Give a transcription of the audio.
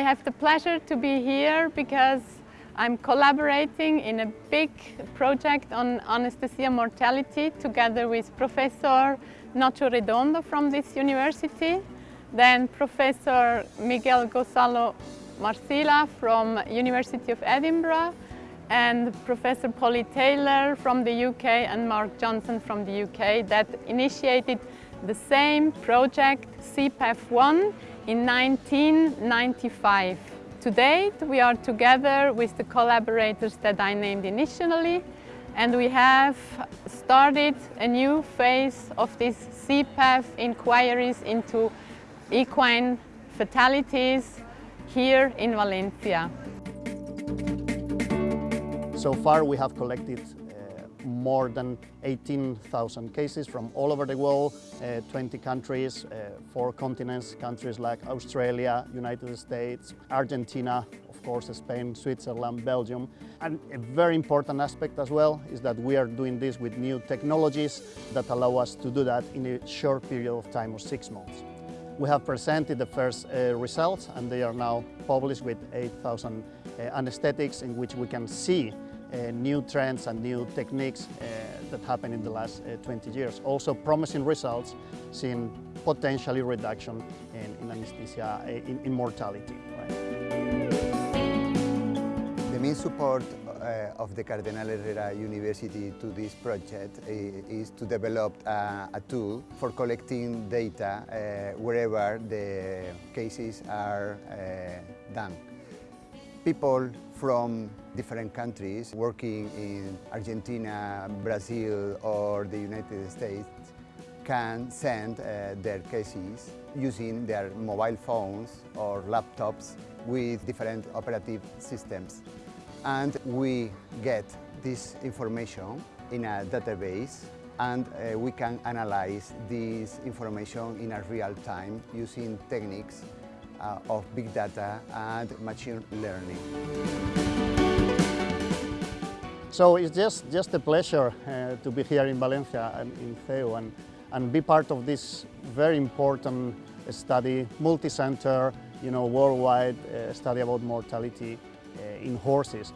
have the pleasure to be here because I'm collaborating in a big project on anesthesia mortality together with Professor Nacho Redondo from this university, then Professor Miguel Gonzalo Marcila from University of Edinburgh and Professor Polly Taylor from the UK and Mark Johnston from the UK that initiated the same project CEPEF1 in 1995. To date, we are together with the collaborators that I named initially and we have started a new phase of this CEPEF inquiries into equine fatalities here in Valencia. So far we have collected more than 18,000 cases from all over the world, uh, 20 countries, uh, four continents, countries like Australia, United States, Argentina, of course Spain, Switzerland, Belgium. And a very important aspect as well is that we are doing this with new technologies that allow us to do that in a short period of time of six months. We have presented the first uh, results and they are now published with 8,000 uh, anesthetics in which we can see new trends and new techniques uh, that happened in the last uh, 20 years. Also promising results seeing potentially reduction in, in anesthesia, uh, in, in mortality. Right? The main support uh, of the Cardenal Herrera University to this project uh, is to develop a, tool for collecting data uh, wherever the cases are done. People from different countries working in Argentina, Brazil or the United States can send uh, their cases using their mobile phones or laptops with different operative systems. And we get this information in a database and uh, we can analyze this information in a real time using techniques uh, of big data and machine learning. So it's just, just a pleasure uh, to be here in Valencia and in CEU and, and be part of this very important study, multi-center, you know, worldwide uh, study about mortality uh, in horses.